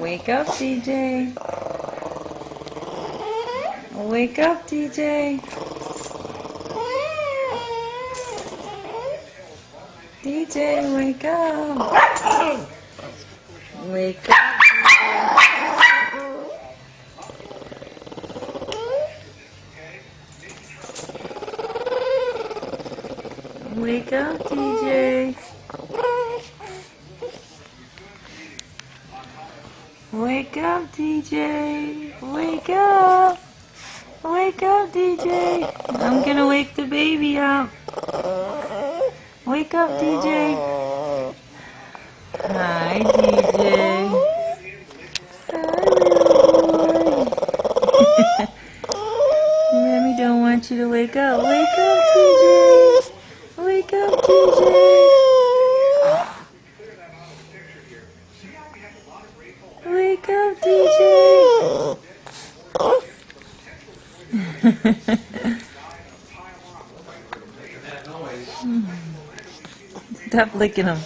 Wake up, DJ. Wake up, DJ. DJ, wake up. Wake up. Wake up, DJ. Wake up, DJ. Wake up. Wake up, DJ. I'm gonna wake the baby up. Wake up, DJ. Hi, DJ. Hi. Mommy don't want you to wake up. Wake up, DJ. Wake up, DJ. Wake up, DJ. Stop licking him.